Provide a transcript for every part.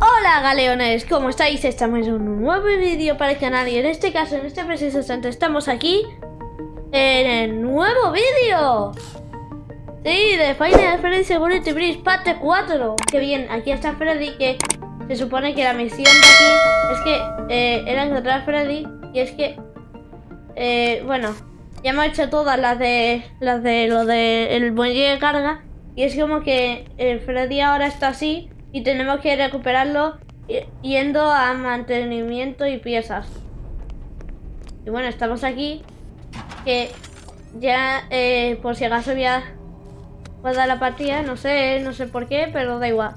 Hola galeones, ¿cómo estáis? Estamos en un nuevo vídeo para el canal y en este caso, en este preciso instante, estamos aquí en el nuevo vídeo Sí, de Final Freddy Security Breach parte 4 Qué bien, aquí está Freddy que se supone que la misión de aquí es que eh, era encontrar a Freddy y es que, eh, bueno, ya hemos hecho todas las de las de lo de el muelle de carga y es como que el Freddy ahora está así y tenemos que recuperarlo yendo a mantenimiento y piezas. Y bueno, estamos aquí que ya eh, por si acaso voy a la partida, no sé, no sé por qué, pero da igual.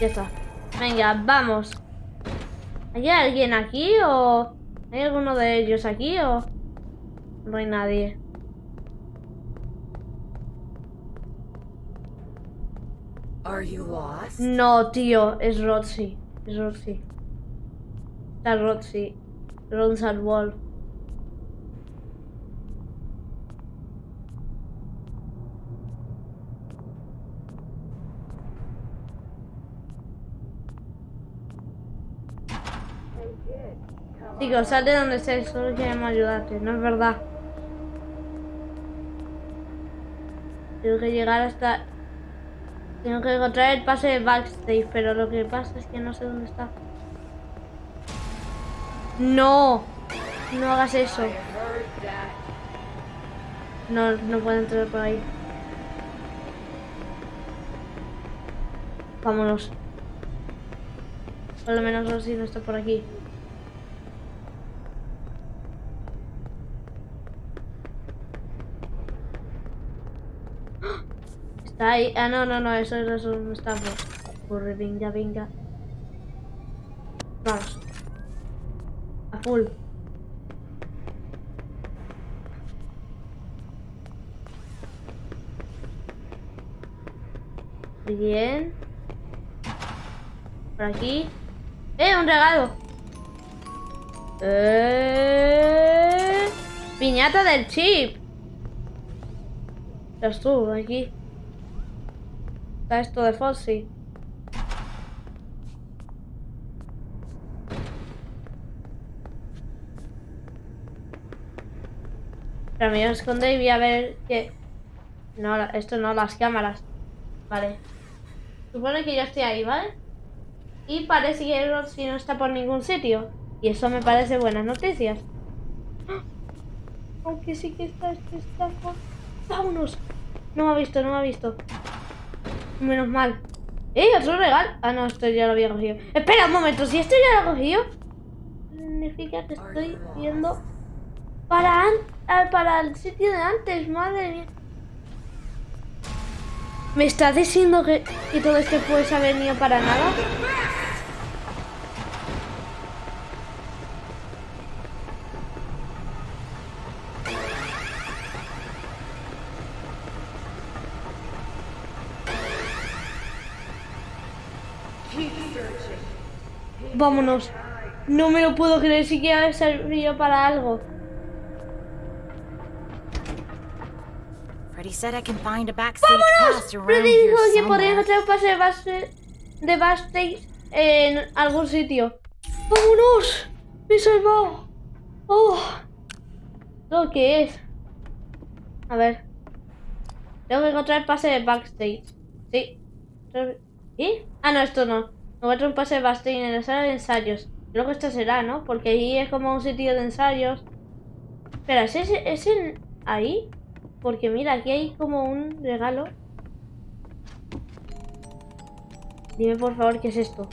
Ya está. Venga, vamos. ¿Hay alguien aquí o hay alguno de ellos aquí o no hay nadie? No, tío, es Roxy. Es Roxy. Está Roxy. Ronsard Wolf. Chicos, sal de donde estés, solo queremos ayudarte, no es verdad. Tengo que llegar hasta... Tengo que encontrar el pase de backstage, pero lo que pasa es que no sé dónde está. No, no hagas eso. No, no puedo entrar por ahí. Vámonos. Por lo menos si no está por aquí. Ahí. Ah, no, no, no, eso, eso no está. Corre, venga, venga. Vamos. A full. Bien. Por aquí. ¡Eh, un regalo! ¡Eh! Piñata del chip. Ya estuvo aquí esto de Fossi. Pero me voy a esconder y voy a ver que... No, esto no, las cámaras. Vale. Supone que yo estoy ahí, ¿vale? Y parece que si no está por ningún sitio. Y eso me parece buenas noticias. ¡Ah! Aunque sí que está este estafa. ¡Vámonos! No me ha visto, no me ha visto. Menos mal. ¡Eh! Otro regalo. Ah, no, esto ya lo había cogido. Espera un momento, si esto ya lo he cogido, significa que estoy yendo para, para el sitio de antes. Madre mía. ¿Me estás diciendo que, todo este pues ha venido para nada? Vámonos. No me lo puedo creer siquiera ha servido para algo. ¡Vámonos! Freddy dijo que podría encontrar un pase de, base, de backstage en algún sitio. ¡Vámonos! ¡Me he salvado! ¡Oh! ¿Lo que es? A ver. Tengo que encontrar el pase de backstage. Sí. ¿Y? Ah, no, esto no. Un pase de Bastille en la sala de ensayos. Creo que esta será, ¿no? Porque ahí es como un sitio de ensayos. Espera, ¿es, ¿es en ahí? Porque mira, aquí hay como un regalo. Dime por favor qué es esto.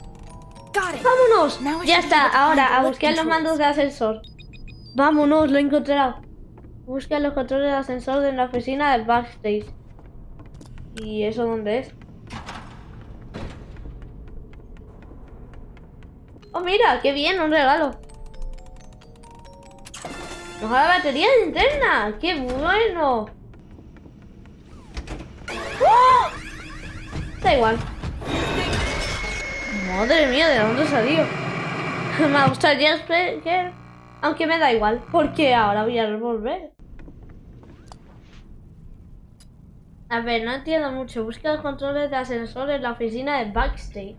¡Vámonos! Ya está, ahora a buscar los mandos de ascensor. Vámonos, lo he encontrado. Busca los controles de ascensor de la oficina del backstage. ¿Y eso dónde es? Oh, mira, qué bien, un regalo. Nos da batería interna. ¡Qué bueno! ¡Oh! Da igual. Madre mía, ¿de dónde salió? me gustaría que... Aunque me da igual, porque ahora voy a volver. A ver, no entiendo mucho. Busca los controles de ascensor en la oficina de Backstage.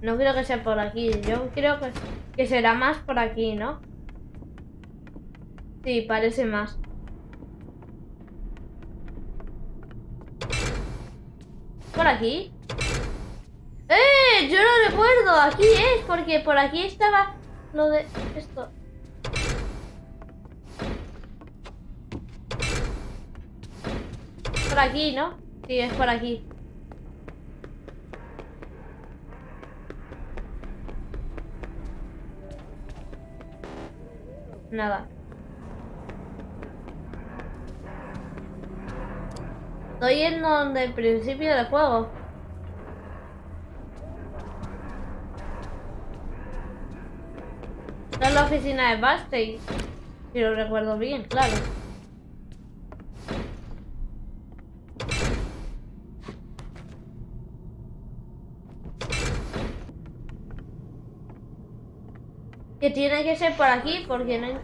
No creo que sea por aquí. Yo creo que, que será más por aquí, ¿no? Sí, parece más. ¿Por aquí? ¡Eh! Yo lo recuerdo. Aquí es, porque por aquí estaba lo de esto. Por aquí, ¿no? Sí, es por aquí. Nada. Estoy en donde el principio del juego. Esta es la oficina de Bastey. Si lo recuerdo bien, claro. Que tiene que ser por aquí porque no.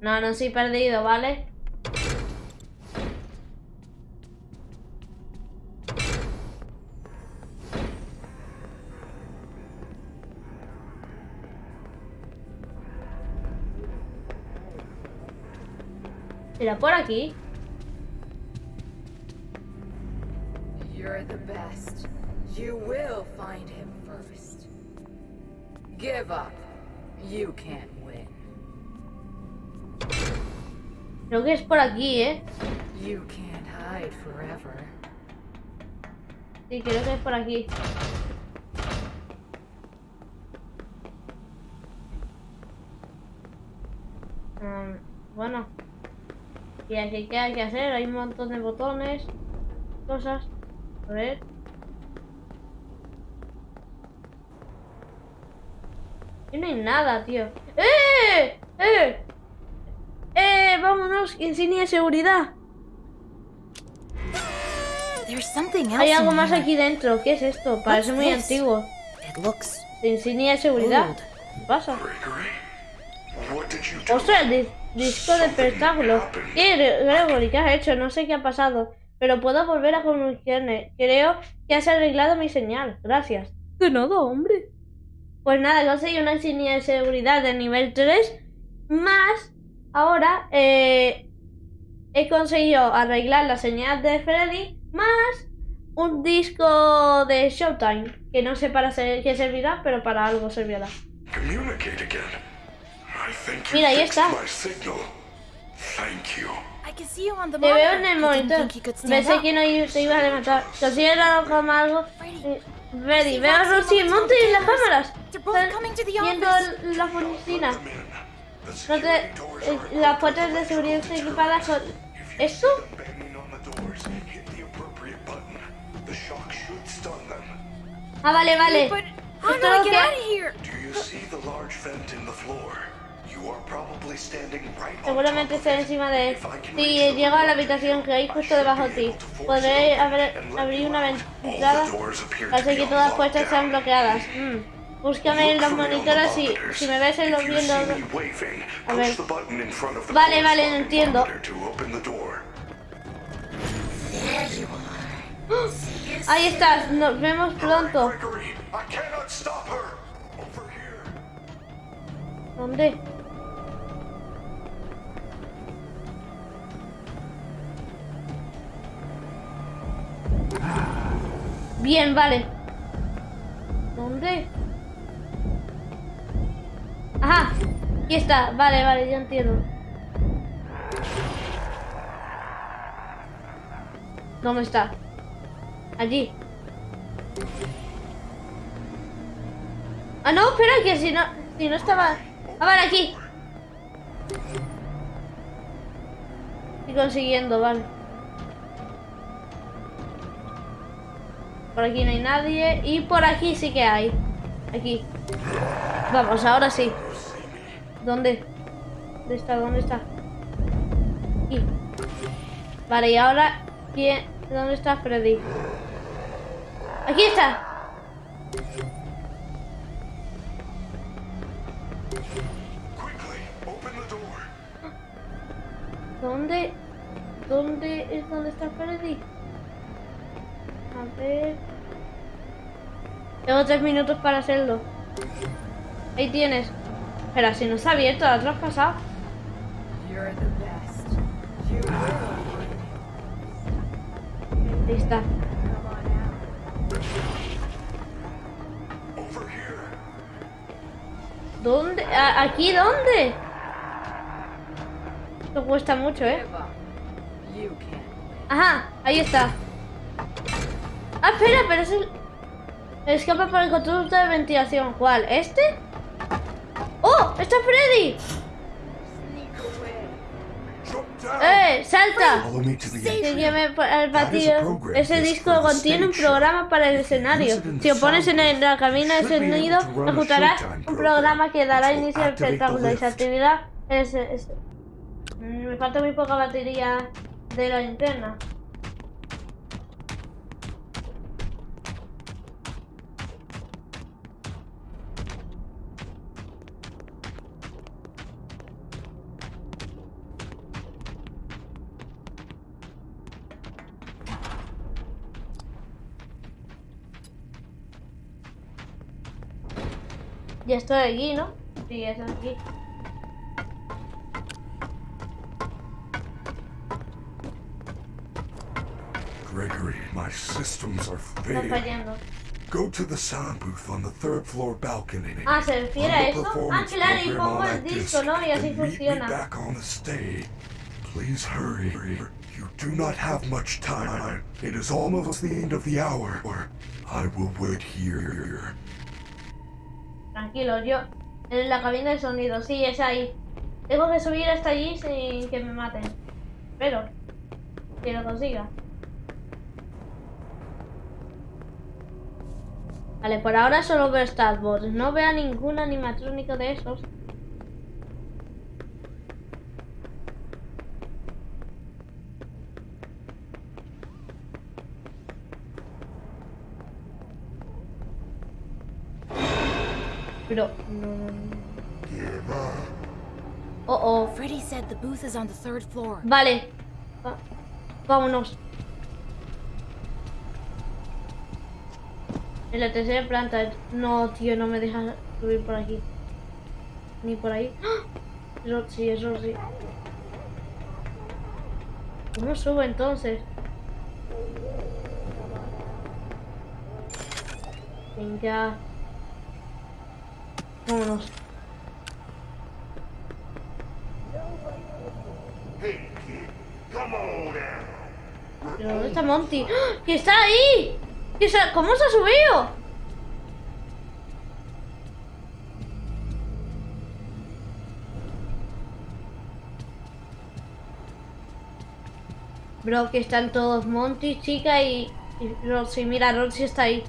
No, no soy perdido, ¿vale? ¿Será por aquí? You're the best. You will find him. Give up. You can't win. Creo que es por aquí, ¿eh? You can't hide forever. Sí, creo que es por aquí. Mm, bueno. Y aquí, ¿qué hay que hacer? Hay un montón de botones, cosas. A ver. Aquí no hay nada, tío. ¡Eh! ¡Eh! ¡Eh! ¡Vámonos! Insignia de seguridad. There's something else Hay algo más aquí dentro. ¿Qué es esto? Parece muy antiguo. It looks Insignia de seguridad. ¿Qué pasa? Ostras, el di- disco de espectáculo. ¿Qué, Gre- Gregory? ¿Qué has hecho? No sé qué ha pasado. Pero puedo volver a comunicarme. Creo que has arreglado mi señal. Gracias. De nada, hombre. Pues nada, conseguí una insignia de seguridad de nivel 3. Más, ahora, eh, he conseguido arreglar la señal de Freddy. Más un disco de Showtime. Que no sé para ser- qué servirá, pero para algo servirá. Mira, ahí está. Te veo en el monitor. Pensé que no te ibas a levantar. Considera como algo. Sí, veo a Roxy, Monty en las cámaras. Están coming to the viendo la oficina. No te- eh, las puertas de seguridad están equipadas con. Them. Ah, vale, vale. Esto es lo que- Seguramente it. encima de él. Si the llego a la habitación que hay justo debajo de ti, podré abrir you una ventana. Be que todas las puertas están lockdown. bloqueadas. Mm. Búscame en los monitores y si me ves en los viendo. A ver. Vale, vale, entiendo. Ahí estás, nos vemos pronto. ¿Dónde? Bien, vale. ¿Dónde? Ajá, aquí está. Vale, vale, ya entiendo. ¿Dónde está? Allí. Ah, no, espera, que si no, si no estaba... Ah, vale, aquí. Estoy consiguiendo, vale. Por aquí no hay nadie. Y por aquí sí que hay. Aquí. Vamos, ahora sí. ¿Dónde? ¿Dónde está? ¿Dónde está? Aquí. Vale, y ahora... ¿quién? ¿Dónde está Freddy? ¡Aquí está! Quickly, open the door. ¿Dónde? ¿Dónde es donde está Freddy? A ver. Tengo tres minutos para hacerlo. Ahí tienes. Espera, si no está abierto, la has pasado. You're the best. You will find him. Ahí está. ¿Dónde? ¿A- ¿Aquí dónde? Esto cuesta mucho, ¿eh? Ajá, ahí está. Ah, espera, pero es el... Escapa por el control de ventilación. ¿Cuál? ¿Este? ¡Oh! ¡Está Freddy! ¡Eh! ¡Salta! Follow me to the Que entrance. llame al batido. Ese disco contiene un programa para el escenario. Si lo pones en la cabina de sonido, ejecutarás un programa que dará inicio al espectáculo y se activará. Es, es- Mm, Me falta muy poca batería de la linterna. Ya estoy aquí, ¿no? Sí, ya estoy aquí. Gregory, my systems are Está failing. fallando. Go to the sound booth on the third floor balcony. Ah, ¿se refiere a eso? Ah, performance claro, y program pongo on el that disco, ¿no? Y así then meet me funciona. back on the stage. Please hurry. You do not have much time. It is almost the end of the hour. Or I will wait here. Tranquilo, yo. En la cabina de sonido, sí, es ahí. Tengo que subir hasta allí sin que me maten. Pero, que lo consiga. Vale, por ahora solo veo Starbots. No veo a ningún animatrónico de esos. Pero, no, no, no. Oh, oh. Freddy said the booth is on the third floor. Vale. Va- Vámonos. En la tercera planta. No, tío, no me deja subir por aquí. Ni por ahí. ¡Ah! Roxy, es Roxy. ¿Cómo subo entonces? Venga. Vámonos. ¿Pero dónde está Monty? ¡Ah! ¡Que está ahí! ¿Que se ha- ¿Cómo se ha subido? Bro, que están todos Monty, chica y, y Roxy. Mira, Roxy está ahí.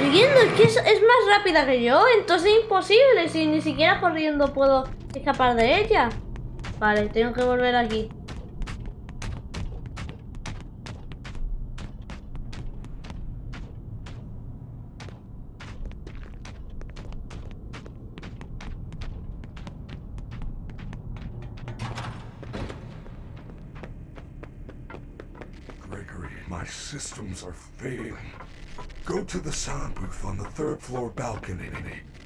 Corriendo, es que es, es más rápida que yo, entonces es imposible, si ni siquiera corriendo puedo escapar de ella. Vale, tengo que volver aquí. Gregory, my systems are failing. Go to the sound booth on the third floor balcony.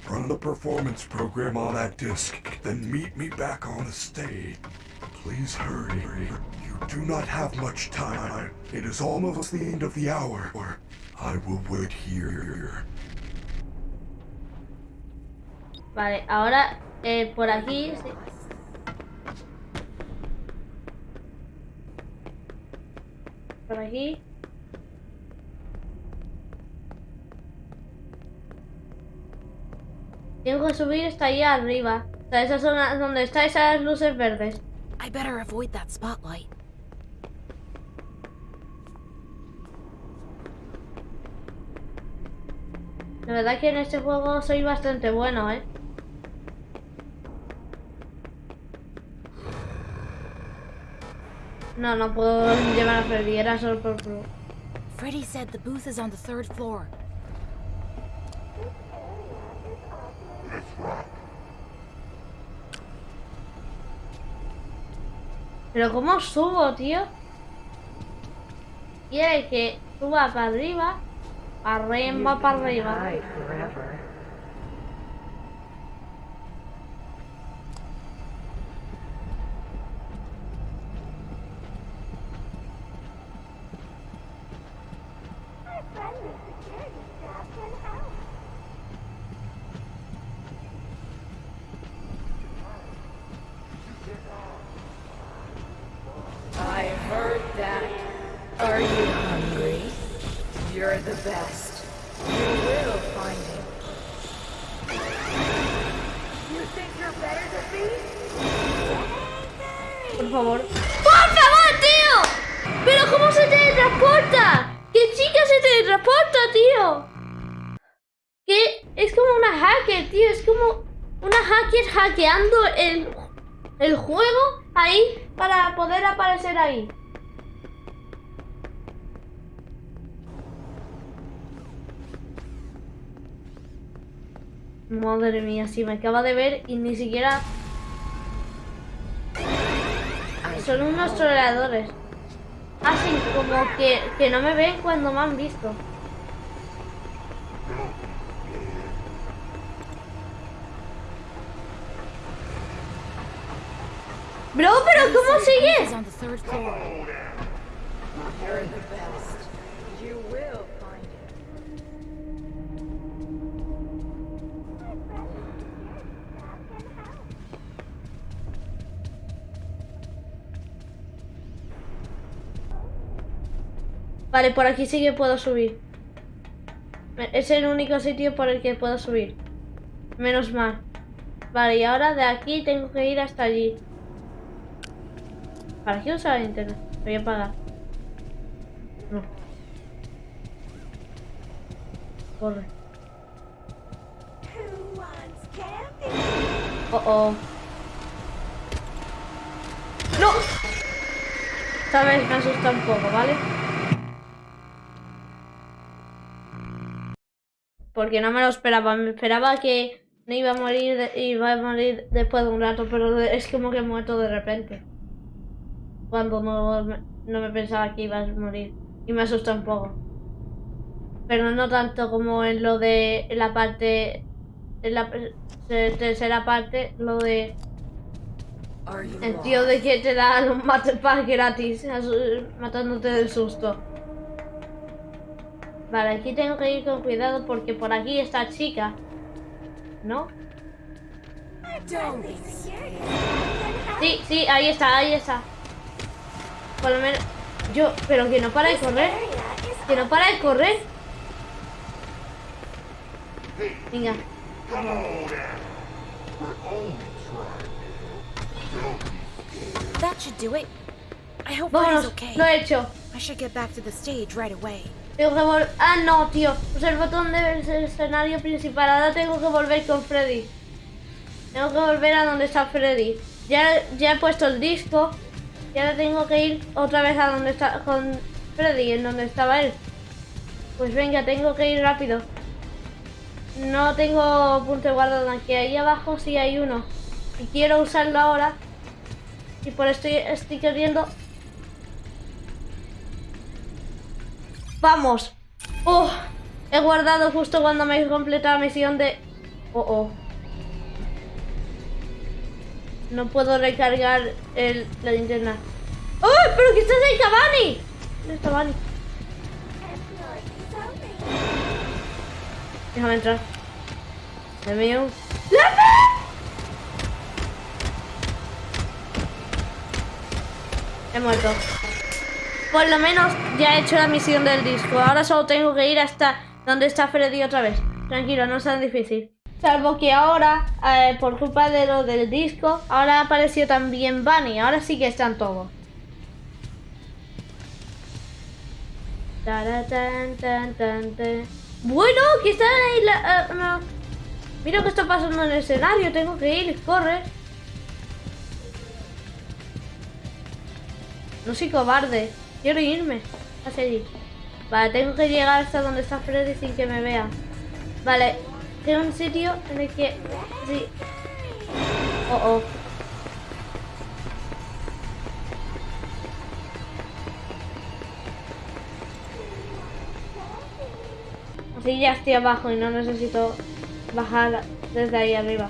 Run the performance program on that disc, then meet me back on the stage. Please hurry. You do not have much time. It is almost the end of the hour. Or I will wait here. Vale, ahora eh, por aquí... Por aquí. Tengo que subir hasta allá arriba. Hasta esa zona donde están esas luces verdes. I. La verdad que en este juego soy bastante bueno, ¿eh? No, no puedo llevar a Freddy, era solo por... Freddy said the booth is on the third floor. Pero ¿cómo subo, tío? Quiere que suba para arriba, arriba, para arriba. Madre mía, sí, me acaba de ver y ni siquiera... Son unos troleadores. Hacen como que, que no me ven cuando me han visto. Bro, pero ¿cómo sigues? Vale, por aquí sí que puedo subir. Es el único sitio por el que puedo subir. Menos mal. Vale, y ahora de aquí tengo que ir hasta allí. ¿Para qué usar el internet? Voy a pagar. No. Corre. Oh, oh. ¡No! Esta vez me asusta un poco, ¿vale? Porque no me lo esperaba. Me esperaba que no iba a morir, de- iba a morir después de un rato, pero es como que he muerto de repente. Cuando no, no me pensaba que iba a morir. Y me asusta un poco. Pero no tanto como en lo de la parte... En la te- tercera parte, lo de... El tío de que te da los matepas gratis, matándote del susto. Vale, aquí tengo que ir con cuidado porque por aquí está chica. ¿No? Sí, sí, ahí está, ahí está. Por lo menos... Yo, pero que no para de correr. Que no para de correr. Venga. Vámonos, lo he hecho. I should get back to the stage right away. Tengo que volver... Ah, no, tío. Usa el botón del escenario principal. Ahora tengo que volver con Freddy. Tengo que volver a donde está Freddy. Ya, ya he puesto el disco. Y ahora tengo que ir otra vez a donde está con Freddy, en donde estaba él. Pues venga, tengo que ir rápido. No tengo punto de guardado aquí. Ahí abajo sí hay uno. Y quiero usarlo ahora. Y por esto estoy queriendo ¡Vamos! ¡Oh! He guardado justo cuando me he completado la misión de... ¡Oh, oh! No puedo recargar el, la linterna. ¡Oh! ¡Pero que estás ahí, Cavani! ¿Dónde está Cavani? Déjame entrar. Dios mío. He muerto. Por lo menos ya he hecho la misión del disco. Ahora solo tengo que ir hasta donde está Freddy otra vez. Tranquilo, no es tan difícil. Salvo que ahora, eh, por culpa de lo del disco, ahora apareció también Bunny. Ahora sí que están todos. Bueno, que están ahí la... no. Mira qué está pasando en el escenario. Tengo que ir, corre. No soy cobarde. Quiero irme. Hacia allí. Vale, tengo que llegar hasta donde está Freddy sin que me vea. Vale, tengo un sitio en el que... Sí. Oh, oh. Así ya estoy abajo y no necesito bajar desde ahí arriba.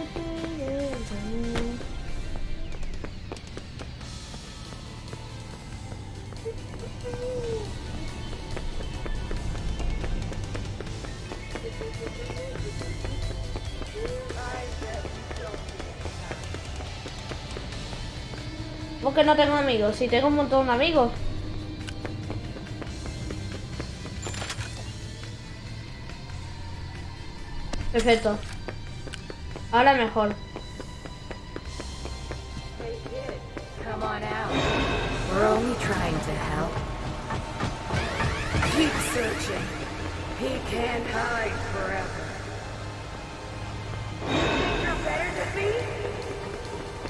¿Cómo que no tengo amigos? Si tengo un montón de amigos. Perfecto. Ahora mejor. Hey kid, come on out. We're only trying to help. Keep searching. He can't hide forever. You think you're better to be?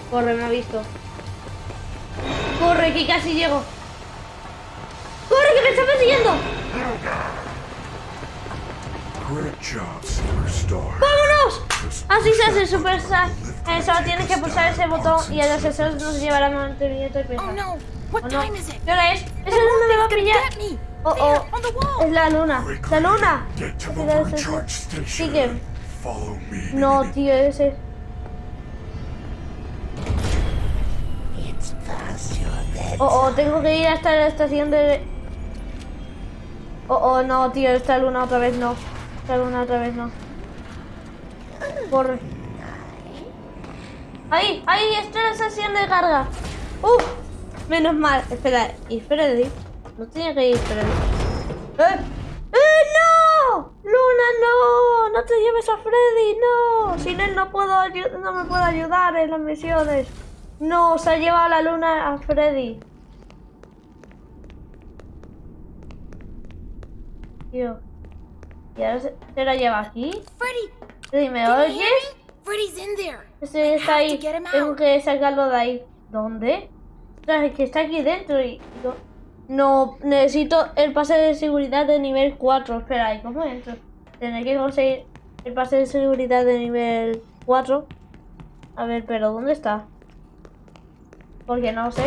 Corre, me ha visto. Corre, que casi llego. Corre, que me está persiguiendo. ¡Vámonos! Así se hace Super Saiyan. Eh, solo tienes que pulsar ese botón y a los sesos nos llevará durante el minuto de ¿Qué hora es? ¿Eso es donde me va a pillar? Oh, oh, es la luna. ¡La luna! Sigue. No, tío, ese... Oh, oh, tengo que ir hasta la estación de... Oh, oh, no, tío, esta luna otra vez no. Esta luna otra vez no. Corre. Ahí, ahí, está la estación de carga. Uf, menos mal. Espera, ¿y Freddy? No tenía que ir Freddy. ¡Eh! ¡Eh, no! ¡Luna, no! ¡No te lleves a Freddy, no! Sin él no puedo no me puedo ayudar en las misiones. No, se ha llevado la luna a Freddy. Tío. ¿Y ahora se, se la lleva aquí? Freddy! Freddy, ¿me oyes? Freddy's in there! Ese está ahí. Tengo que sacarlo de ahí. ¿Dónde? Ostras, es que está aquí dentro y... No, no, necesito el pase de seguridad de nivel 4. Espera, ¿y cómo entro? Tendré que conseguir el pase de seguridad de nivel 4. A ver, pero ¿dónde está? Porque no sé.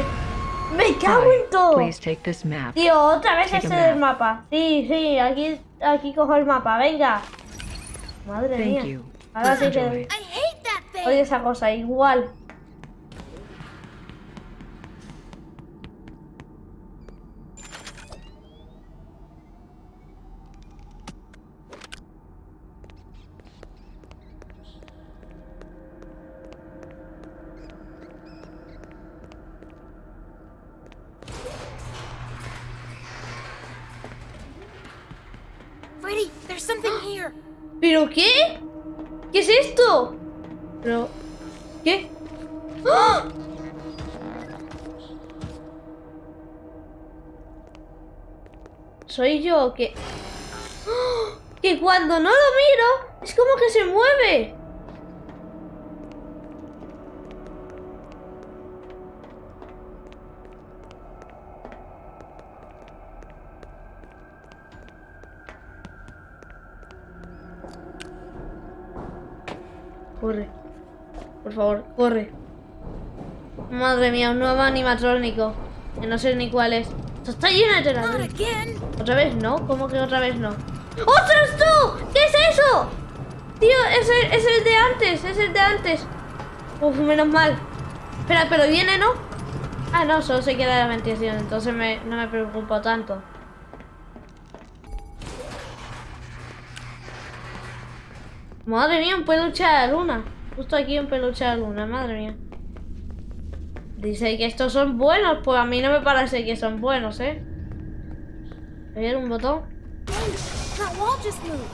¡Me cago en todo! Tío, otra vez ese del map. mapa. Sí, sí, aquí, aquí cojo el mapa. Venga. Madre Thank mía. you. Ahora sí que... Oye, esa cosa, igual. Freddy, something here! ¿Pero qué? ¿Qué es esto? Pero... ¿Qué? ¿Soy yo o qué? ¡Ah! Que cuando no lo miro, es como que se mueve. Favor, corre. Madre mía, un nuevo animatrónico. Que no sé ni cuál es. Esto está lleno de telarañas. ¿Otra vez no? ¿Cómo que otra vez no? ¡Ostras tú! ¿Qué es eso? Tío, es el, es el de antes, es el de antes. Uf, menos mal. Espera, pero viene, ¿no? Ah, no, solo se queda la ventilación, entonces me- no me preocupo tanto. Madre mía, un peluche de luna. Justo aquí un peluche de luna, madre mía. Dice que estos son buenos, pues a mí no me parece que son buenos, ¿eh? ¿Hay un botón?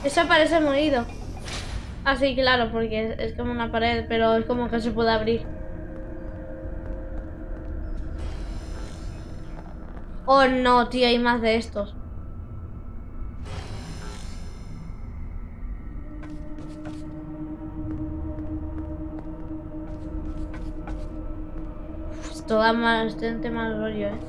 Eso parece movido. Ah, sí, claro, porque es, es como una pared, pero es como que se puede abrir. Oh no, tío, hay más de estos. Esto da bastante mal rollo, eh.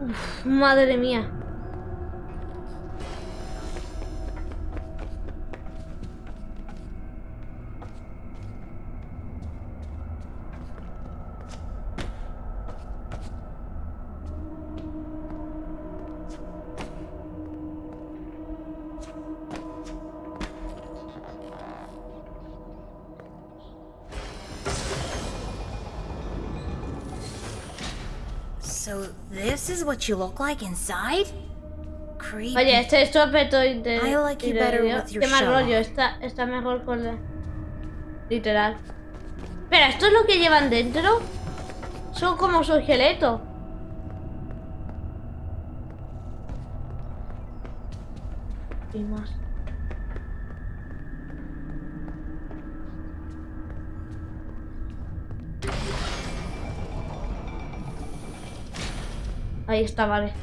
Uf, madre mía. Is what you look like inside? Creepy. Oye, este es tu aspecto de... I like you better with your Qué mal rollo, está, está mejor con la... Literal. Pero, ¿esto es lo que llevan dentro? Son como su esqueleto. Y más. Ahí está, vale.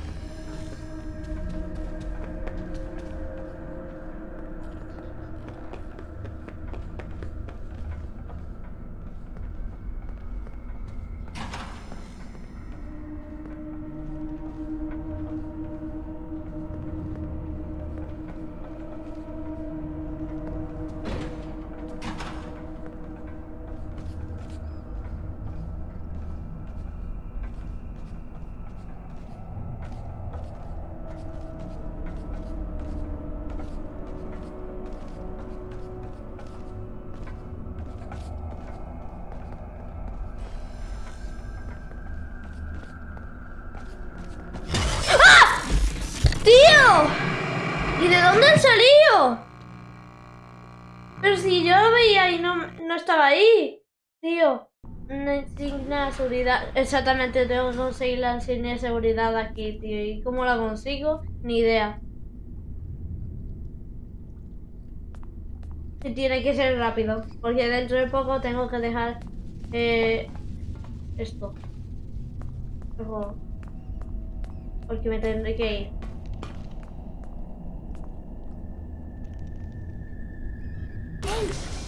Tío. Una insignia de seguridad. Exactamente, tengo que conseguir la insignia de seguridad aquí, tío. ¿Y cómo la consigo? Ni idea. Y tiene que ser rápido. Porque dentro de poco tengo que dejar eh, esto. Porque me tendré que ir.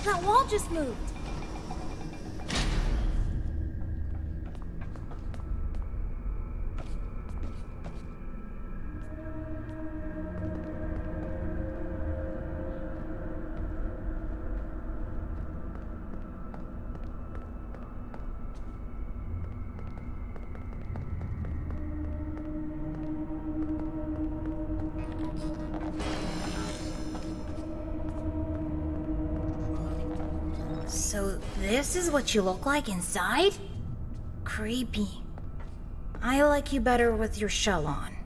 That wall just moved. What you look like inside? Creepy. I like you better with your shell on.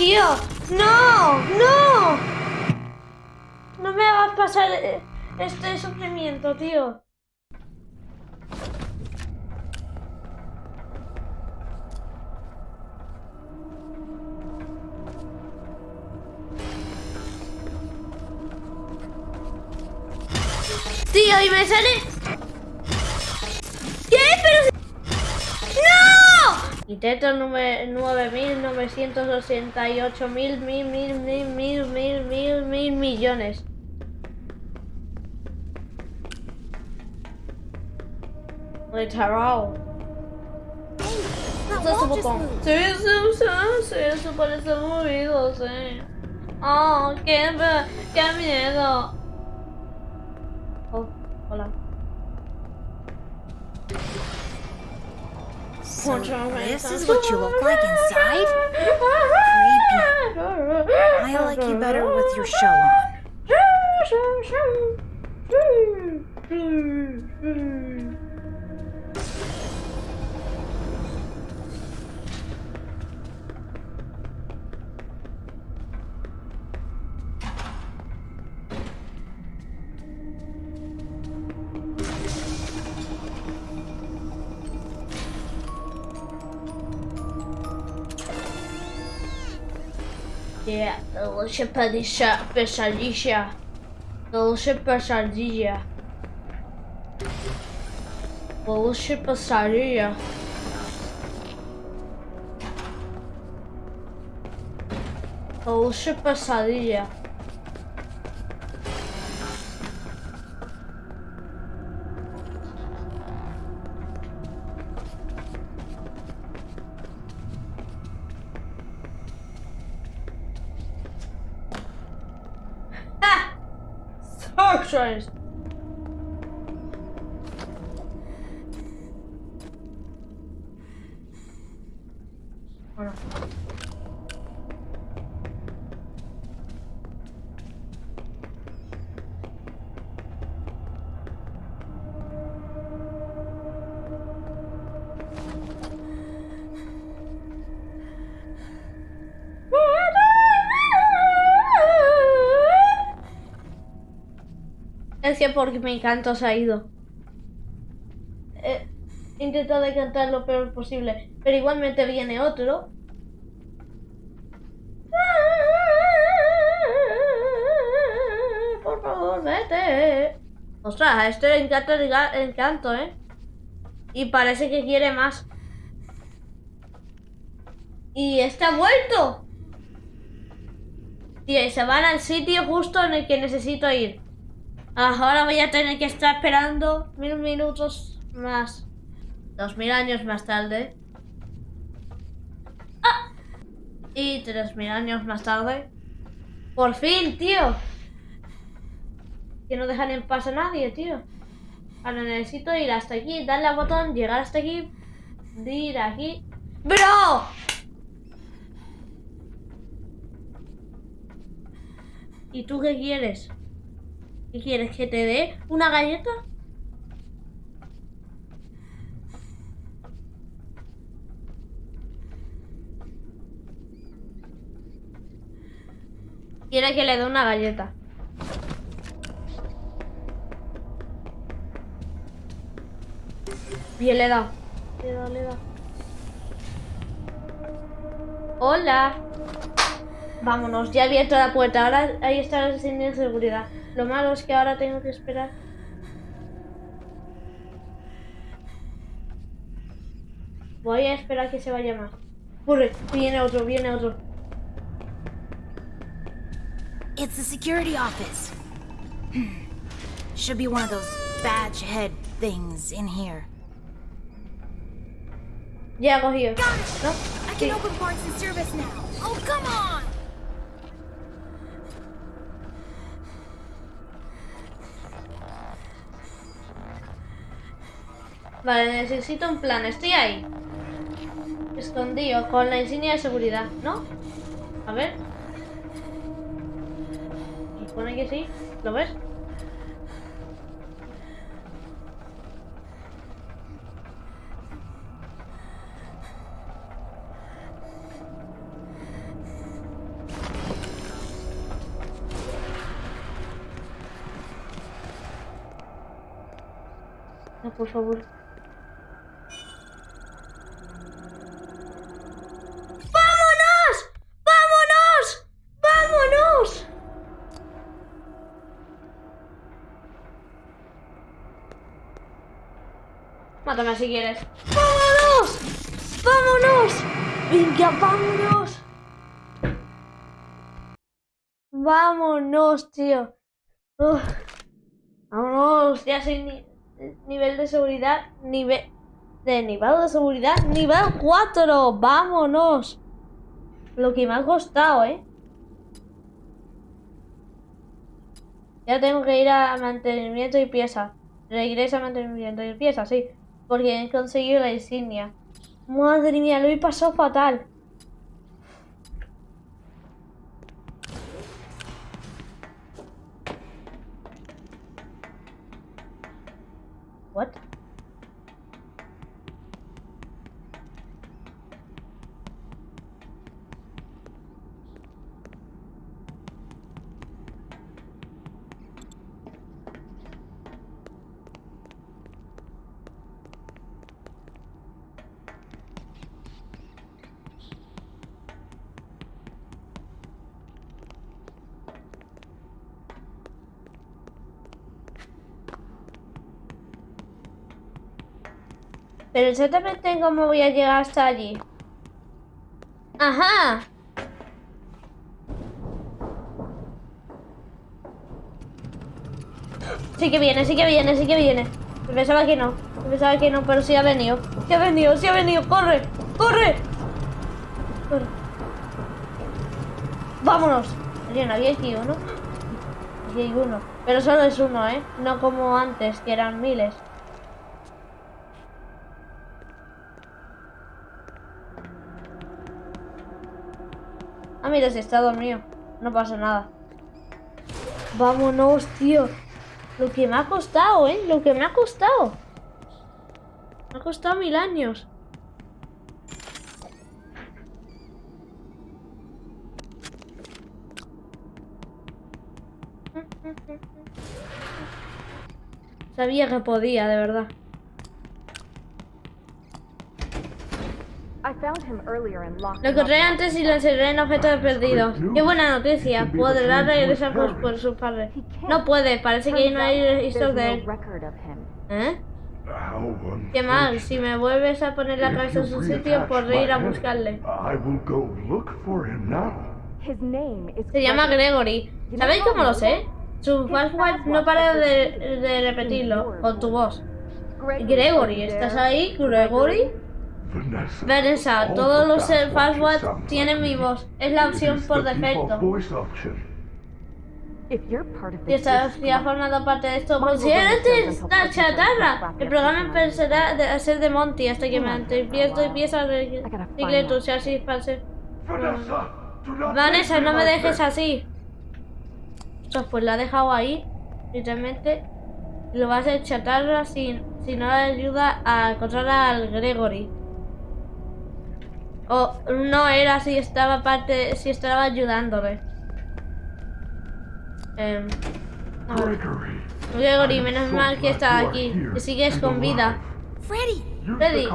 Tío. No, no. No me hagas pasar este sufrimiento, tío. Tío, y me sale... ¿Qué? Intento 9.988 mil, mil, mil, mil, mil, mil, mil, mil millones. Literal. Botón. moved. Sí, sí, sí, sí, eso parece movido, sí. Oh, qué, qué miedo. So this is what you look like inside? Creepy. I like you better with your shell on. się pedisza, peszalisia. Dolce pesadilla. Pesadilla. Pesadilla. Porque mi canto se ha ido. He intentado de cantar lo peor posible, pero igualmente viene otro. Por favor, vete. Ostras, este le encanta el, ga- el canto, ¿eh? Y parece que quiere más. Y ha vuelto. Tío, y se van al sitio justo en el que necesito ir. Ahora voy a tener que estar esperando mil minutos más. Dos mil años más tarde. ¡Ah! Y tres mil años más tarde. Por fin, tío. Que no dejan en paz a nadie, tío. Ahora necesito ir hasta aquí, darle al botón, llegar hasta aquí, ir aquí. ¡Bro! ¿Y tú qué quieres? ¿Qué quieres? ¿Que te dé una galleta? Quiere que le dé una galleta. Bien, le da. Le da, le da. Hola. Vámonos, ya he abierto la puerta. Ahora ahí está la señal de seguridad. Lo malo es que ahora tengo que esperar. Voy a esperar que se vaya más. Corre, viene otro, viene otro. It's the security office. Should be one of those badge head things in here. Ya cogido. ¿No? I Sí. can open parts and service now. Oh, come on! Vale, necesito un plan. Estoy ahí. Escondido, con la insignia de seguridad, ¿no? A ver. Supone que sí. ¿Lo ves? No, por favor. ¡Vámonos! ¡Vámonos! ¡Vámonos! Mátame si quieres. ¡Vámonos! ¡Vámonos! ¡Venga, vámonos! Vámonos, tío. Vámonos, ya soy ni- nivel de seguridad, nivel de nivel de seguridad, nivel 4. Vámonos. Lo que me ha costado, ¿eh? Ya tengo que ir a mantenimiento y pieza. Regresa a mantenimiento y pieza, sí. Porque conseguido la insignia. Madre mía, lo he pasado fatal. Exactamente cómo voy a llegar hasta allí. Ajá. Sí que viene, sí que viene, sí que viene. Pensaba que no. Pensaba que no, pero sí ha venido. Sí ha venido, sí ha venido. ¡Corre! ¡Corre! Corre. ¡Vámonos! Bien, había aquí uno. Aquí hay uno. Pero solo es uno, ¿eh? No como antes, que eran miles. Mira, si está dormido. No pasa nada. Vámonos, tío. Lo que me ha costado, ¿eh? Lo que me ha costado. Me ha costado mil años. Sabía que podía, de verdad. Lo encontré antes y lo encerré en objetos perdidos. Qué buena noticia. Podrá regresar por, por su padre. No puede, parece que no hay registros de There's él. no record of him. ¿Eh? How Qué mal, si me vuelves a poner la cabeza en su sitio, podré ir a buscarle. I will go look for him now. His name is Se llama Gregory. ¿Sabéis cómo lo sé? Su password no para de, de repetirlo con tu voz. Gregory, ¿estás ahí? Gregory. Vanessa. Todos los sound tienen mi voz. Es la opción por defecto. Si estás formado parte de esto, considérate Williams esta chatarra. El programa empezará de- a ser de Monty hasta que me empiezo y empieza a reciclar tu chasis para ser. Vanessa, no me dejes así. Pues la ha dejado ahí. Literalmente. Lo va a hacer chatarra si, si no le ayuda a encontrar al Gregory. O no era si estaba parte. si estaba ayudándole. Em, a ver. Gregory. Gregory, menos so mal que are aquí. Que sigues con vida. Freddy! Freddy,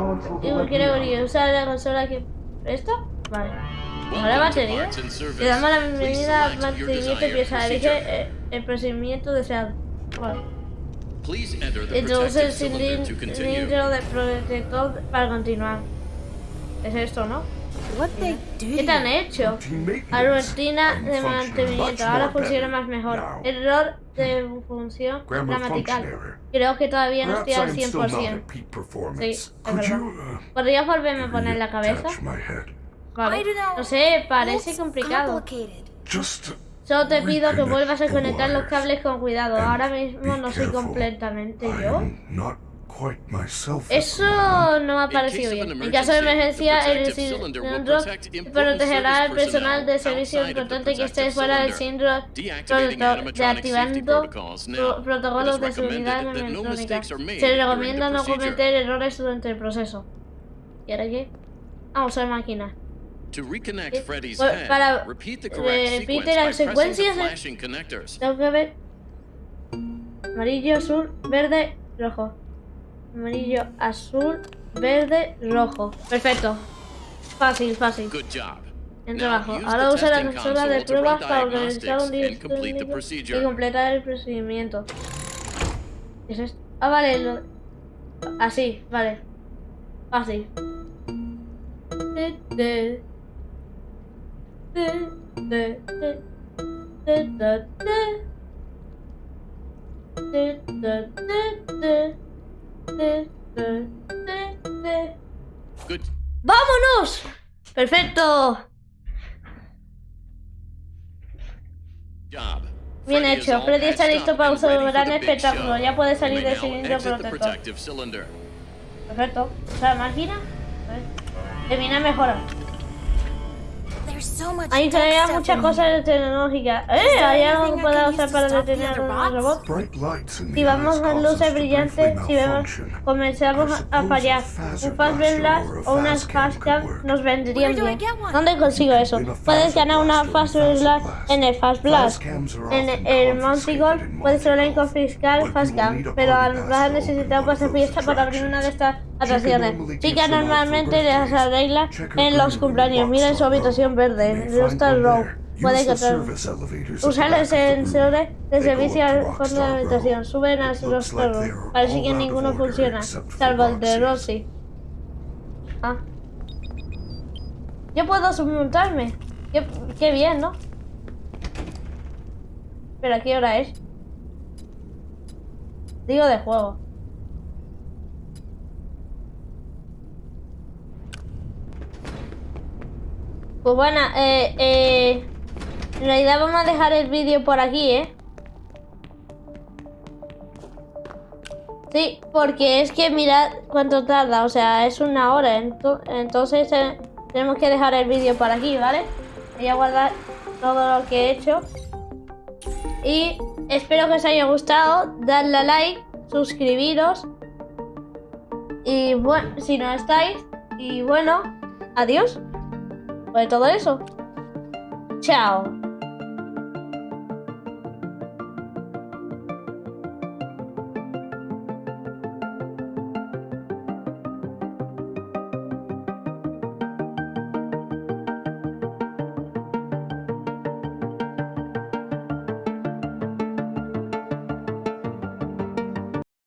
Gregory, usa la consola que. ¿Esta? Vale. ¿Ahora batería? Le damos la bienvenida al mantenimiento y pieza. Elige eh, el procedimiento deseado. Vale. Introduce el cilindro de protector para continuar. Es esto, ¿no? ¿Qué te han hecho? Routine maintenance. A rutina de mantenimiento. Ahora funciona más mejor. Error de función gramatical. Creo que todavía no estoy al I am still not 100%. at peak performance. Sí, es verdad. uh, ¿Podrías volverme a poner la cabeza? Vale. No sé, parece complicado. Solo te pido que vuelvas a conectar los cables con cuidado. Ahora mismo no soy completamente yo. Eso no me ha parecido bien. En caso de emergencia, el cilindro protegerá al personal de servicio importante que esté fuera del cilindro deactivando protocolos de seguridad electrónica. Se recomienda no cometer errores durante el proceso. ¿Y ahora qué? Vamos a la máquina. Eh, head, para- repite las secuencias. Tengo que ver. Amarillo, azul, verde, rojo. Amarillo, azul, verde, rojo. Perfecto. Fácil, fácil. Good job. En trabajo. Ahora usa la consola de pruebas para organizar un diagnóstico y completar el procedimiento. ¿Qué es esto? Ah, vale. Lo... Así, vale. Fácil. Good. ¡Vámonos! ¡Perfecto! Bien hecho. Freddy está listo para for gran espectáculo. Ya puede salir del cilindro protector. Perfecto. ¿Usa la máquina? Termina mejora. There's so much Ahí stuff muchas cosas tecnológicas. ¡Eh! ¿Hay algo que pueda usar para detener a los robots? Si vamos a luces brillantes, si vemos, comenzamos a fallar. Un fast blaster blast or a o unas fast cam fast cam could work. nos vendrían bien. ¿Dónde consigo eso? Puedes ganar una blast or fast a fast blast blast. en el fast blast. En el Montigol in puedes Montigol, confiscar but fast you will cam, need a pero vas a necesitar open pase one of fiesta those para abrir una de estas atracciones. Chica normalmente las arregla en los cumpleaños. Mira en su habitación Verde, en Rooster one Row. Puede encontrar. service elevators at Usa the los back of the room. sensores de servicio al fondo de la habitación. Suben Rooster like Row. Parece que ninguno funciona, salvo el de. Roxy. Ah. Yo puedo submontarme. Qué, qué bien, ¿no? Pero ¿a qué hora es? Digo de juego. Pues bueno, eh, eh, en realidad vamos a dejar el vídeo por aquí, ¿eh? Sí, porque es que mirad cuánto tarda, o sea, es una hora, ento- entonces eh, tenemos que dejar el vídeo por aquí, ¿vale? Voy a guardar todo lo que he hecho. Y espero que os haya gustado, dadle a like, suscribiros. Y bueno, si no estáis, y bueno, adiós. Pues todo eso. Chao.